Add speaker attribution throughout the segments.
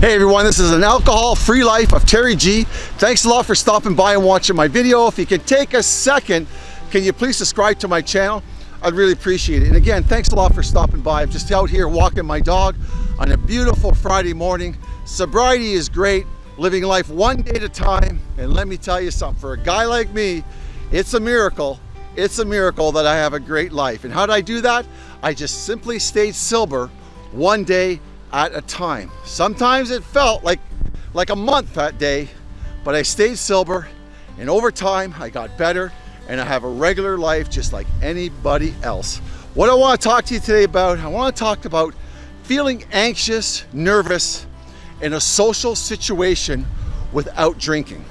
Speaker 1: Hey everyone, this is an alcohol-free life of Terry G. Thanks a lot for stopping by and watching my video. If you can take a second, can you please subscribe to my channel? I'd really appreciate it. And again, thanks a lot for stopping by. I'm just out here walking my dog on a beautiful Friday morning. Sobriety is great, living life one day at a time. And let me tell you something, for a guy like me, it's a miracle. It's a miracle that I have a great life. And how did I do that? I just simply stayed sober one day at a time. Sometimes it felt like, like a month that day, but I stayed sober and over time I got better and I have a regular life just like anybody else. What I want to talk to you today about, I want to talk about feeling anxious, nervous in a social situation without drinking.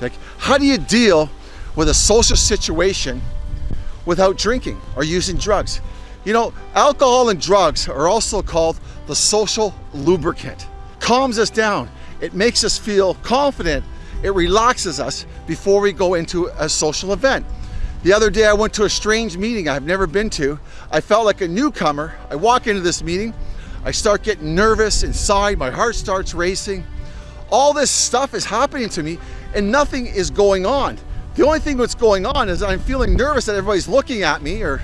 Speaker 1: Like, how do you deal with a social situation without drinking or using drugs? You know, alcohol and drugs are also called the social lubricant. Calms us down. It makes us feel confident. It relaxes us before we go into a social event. The other day I went to a strange meeting I've never been to. I felt like a newcomer. I walk into this meeting, I start getting nervous inside, my heart starts racing. All this stuff is happening to me and nothing is going on. The only thing that's going on is I'm feeling nervous that everybody's looking at me or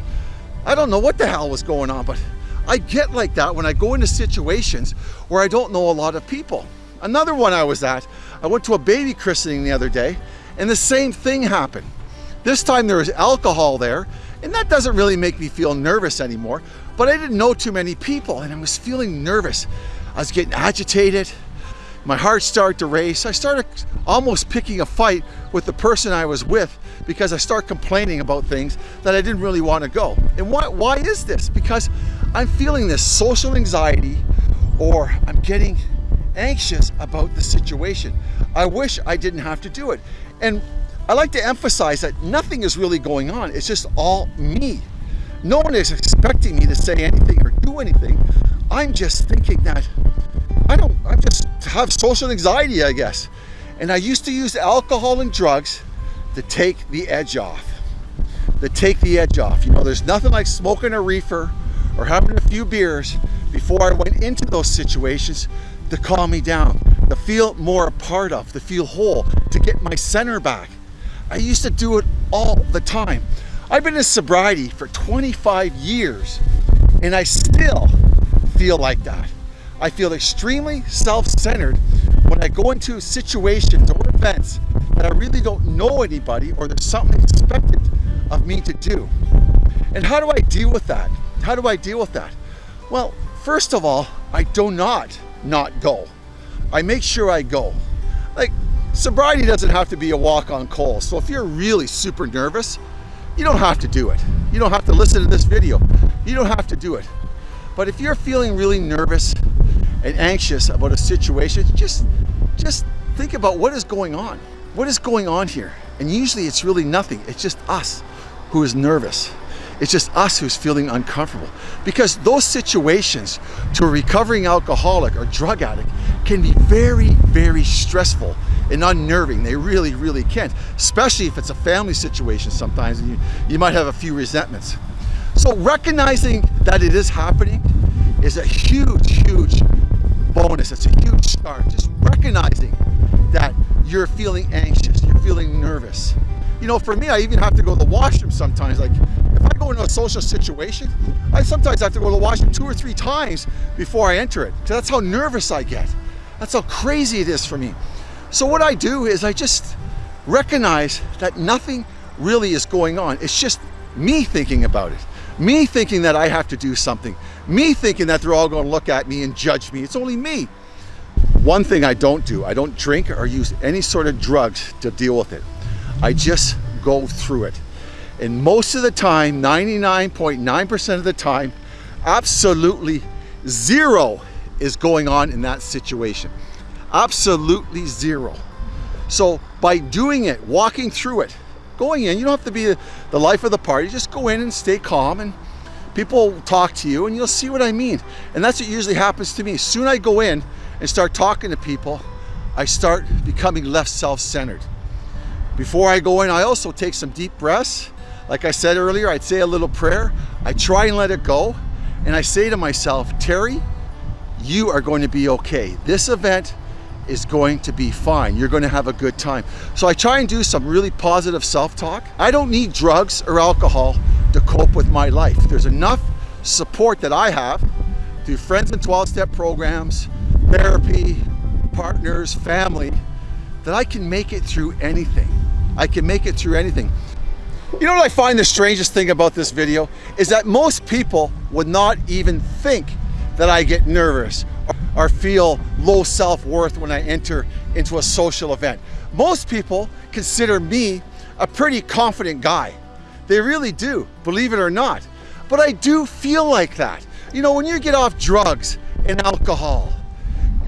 Speaker 1: I don't know what the hell was going on, but I get like that when I go into situations where I don't know a lot of people. Another one I was at, I went to a baby christening the other day and the same thing happened. This time there was alcohol there and that doesn't really make me feel nervous anymore, but I didn't know too many people and I was feeling nervous. I was getting agitated. My heart started to race. I started almost picking a fight with the person I was with because I start complaining about things that I didn't really want to go. And why, why is this? Because I'm feeling this social anxiety or I'm getting anxious about the situation. I wish I didn't have to do it. And I like to emphasize that nothing is really going on. It's just all me. No one is expecting me to say anything or do anything. I'm just thinking that I don't, I just have social anxiety, I guess. And I used to use alcohol and drugs to take the edge off. To take the edge off. You know, there's nothing like smoking a reefer or having a few beers before I went into those situations to calm me down, to feel more a part of, to feel whole, to get my center back. I used to do it all the time. I've been in sobriety for 25 years and I still feel like that. I feel extremely self-centered when I go into situations or events that I really don't know anybody or there's something expected of me to do. And how do I deal with that? How do I deal with that? Well, first of all, I do not not go. I make sure I go. Like, sobriety doesn't have to be a walk on coal. So if you're really super nervous, you don't have to do it. You don't have to listen to this video. You don't have to do it. But if you're feeling really nervous and anxious about a situation, just, just think about what is going on. What is going on here? And usually it's really nothing. It's just us who is nervous. It's just us who's feeling uncomfortable. Because those situations to a recovering alcoholic or drug addict can be very, very stressful and unnerving. They really, really can. Especially if it's a family situation sometimes and you, you might have a few resentments. So recognizing that it is happening is a huge, huge bonus. It's a huge start. Just recognizing that you're feeling anxious, you're feeling nervous. You know, for me, I even have to go to the washroom sometimes. Like, if I go into a social situation, I sometimes have to go to the washroom two or three times before I enter it. Because that's how nervous I get. That's how crazy it is for me. So what I do is I just recognize that nothing really is going on. It's just me thinking about it. Me thinking that I have to do something. Me thinking that they're all going to look at me and judge me. It's only me. One thing I don't do, I don't drink or use any sort of drugs to deal with it. I just go through it. And most of the time, 99.9% of the time, absolutely zero is going on in that situation. Absolutely zero. So by doing it, walking through it, going in, you don't have to be the life of the party, just go in and stay calm and people will talk to you and you'll see what I mean. And that's what usually happens to me. Soon I go in and start talking to people, I start becoming less self-centered. Before I go in, I also take some deep breaths. Like I said earlier, I'd say a little prayer. I try and let it go. And I say to myself, Terry, you are going to be okay. This event is going to be fine. You're going to have a good time. So I try and do some really positive self-talk. I don't need drugs or alcohol to cope with my life. There's enough support that I have through friends and 12-step programs, therapy, partners, family, that I can make it through anything. I can make it through anything. You know what I find the strangest thing about this video is that most people would not even think that I get nervous or feel low self-worth when I enter into a social event. Most people consider me a pretty confident guy. They really do, believe it or not. But I do feel like that. You know, when you get off drugs and alcohol,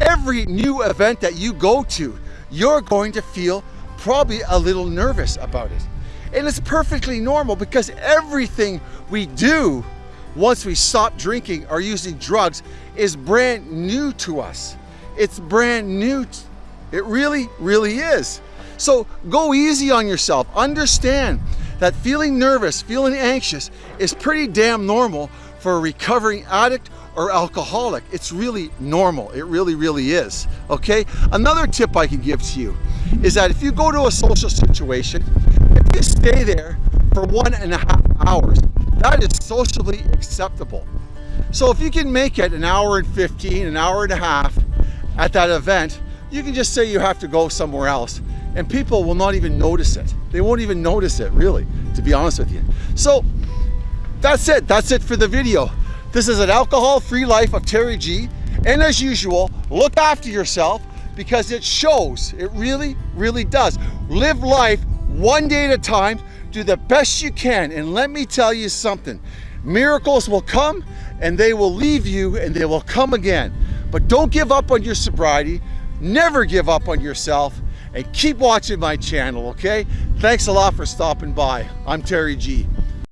Speaker 1: every new event that you go to, you're going to feel probably a little nervous about it. And it's perfectly normal because everything we do once we stop drinking or using drugs is brand new to us. It's brand new. It really, really is. So go easy on yourself. Understand that feeling nervous, feeling anxious is pretty damn normal for a recovering addict or alcoholic. It's really normal. It really, really is. Okay? Another tip I can give to you is that if you go to a social situation, if you stay there for one and a half hours, that is socially acceptable. So if you can make it an hour and 15, an hour and a half at that event, you can just say you have to go somewhere else and people will not even notice it. They won't even notice it really, to be honest with you. So that's it. That's it for the video. This is an alcohol-free life of Terry G. And as usual, look after yourself because it shows. It really, really does. Live life one day at a time. Do the best you can. And let me tell you something. Miracles will come and they will leave you and they will come again. But don't give up on your sobriety. Never give up on yourself and keep watching my channel, okay? Thanks a lot for stopping by. I'm Terry G.